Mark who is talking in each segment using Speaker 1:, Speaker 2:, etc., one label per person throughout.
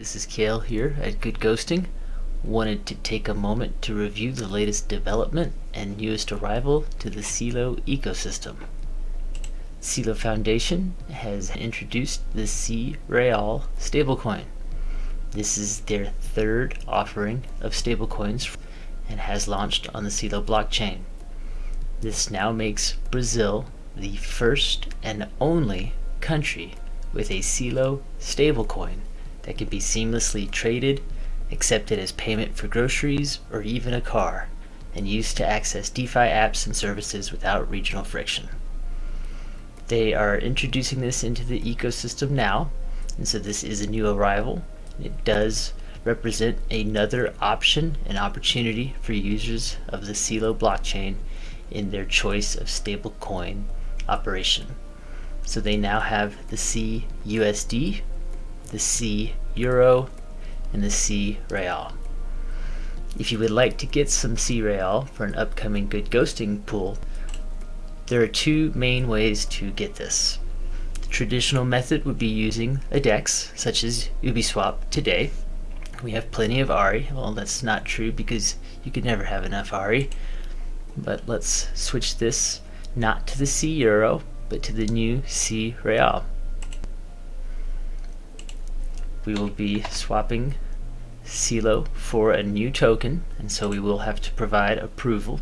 Speaker 1: This is Kale here at Good Ghosting. Wanted to take a moment to review the latest development and newest arrival to the CELO ecosystem. CELO Foundation has introduced the C Real stablecoin. This is their third offering of stablecoins and has launched on the CELO blockchain. This now makes Brazil the first and only country with a CELO stablecoin that can be seamlessly traded, accepted as payment for groceries or even a car, and used to access DeFi apps and services without regional friction. They are introducing this into the ecosystem now, and so this is a new arrival. It does represent another option and opportunity for users of the CELO blockchain in their choice of stablecoin operation. So they now have the CUSD the C Euro, and the C Real. If you would like to get some C Real for an upcoming good ghosting pool, there are two main ways to get this. The traditional method would be using a DEX, such as Ubeswap today. We have plenty of ARI. Well, that's not true because you could never have enough ARI. But let's switch this not to the C Euro, but to the new C Real we will be swapping CELO for a new token and so we will have to provide approval.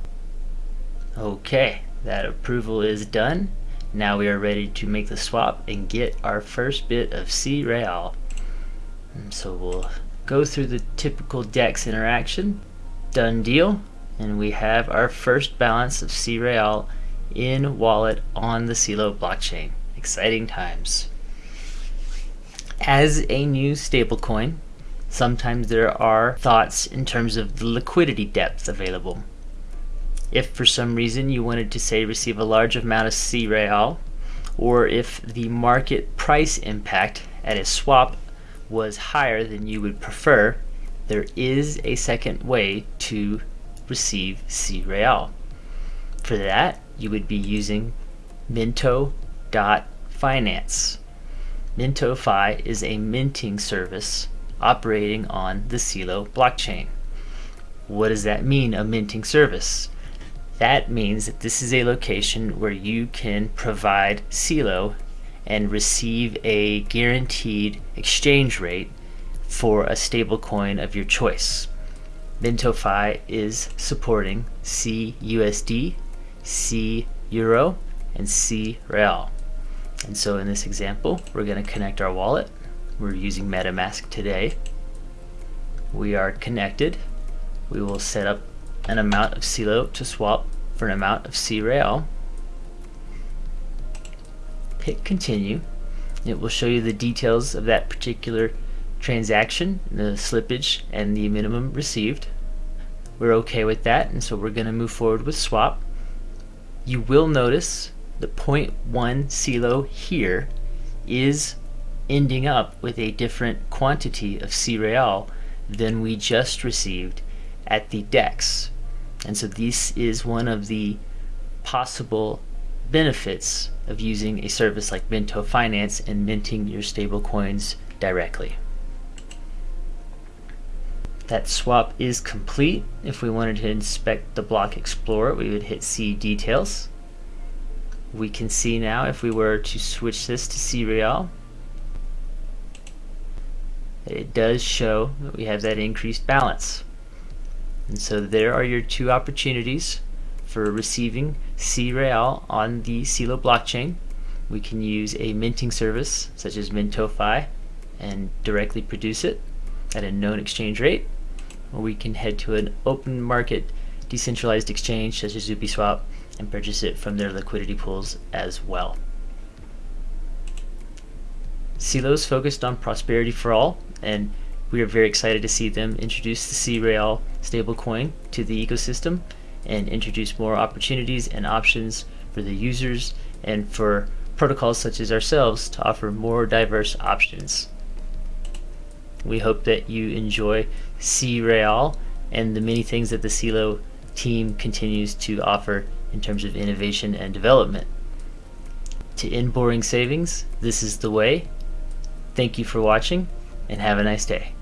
Speaker 1: Okay that approval is done. Now we are ready to make the swap and get our first bit of C Real so we'll go through the typical DEX interaction. Done deal. And we have our first balance of C Real in wallet on the CELO blockchain. Exciting times as a new stablecoin, sometimes there are thoughts in terms of the liquidity depth available. If for some reason you wanted to say receive a large amount of C Real, or if the market price impact at a swap was higher than you would prefer, there is a second way to receive C Real. For that, you would be using Minto.finance. MintoFi is a minting service operating on the CELO blockchain. What does that mean, a minting service? That means that this is a location where you can provide CELO and receive a guaranteed exchange rate for a stablecoin of your choice. MintoFi is supporting CUSD, C Euro, and C Real. And so in this example, we're going to connect our wallet. We're using MetaMask today. We are connected. We will set up an amount of CELO to swap for an amount of C Real. Hit continue. It will show you the details of that particular transaction, the slippage, and the minimum received. We're okay with that, and so we're going to move forward with swap. You will notice the 0.1 CELO here is ending up with a different quantity of C Real than we just received at the DEX. And so this is one of the possible benefits of using a service like Minto Finance and minting your stablecoins directly. That swap is complete. If we wanted to inspect the block explorer, we would hit see details we can see now if we were to switch this to CREAL. It does show that we have that increased balance. And so there are your two opportunities for receiving CREAL on the CELO blockchain. We can use a minting service such as MintoFi and directly produce it at a known exchange rate. Or we can head to an open market decentralized exchange such as Uniswap and purchase it from their liquidity pools as well. CELO is focused on prosperity for all, and we are very excited to see them introduce the C-Real stablecoin to the ecosystem and introduce more opportunities and options for the users and for protocols such as ourselves to offer more diverse options. We hope that you enjoy C-Real and the many things that the CELO team continues to offer in terms of innovation and development. To end boring savings, this is the way. Thank you for watching. and have a nice day.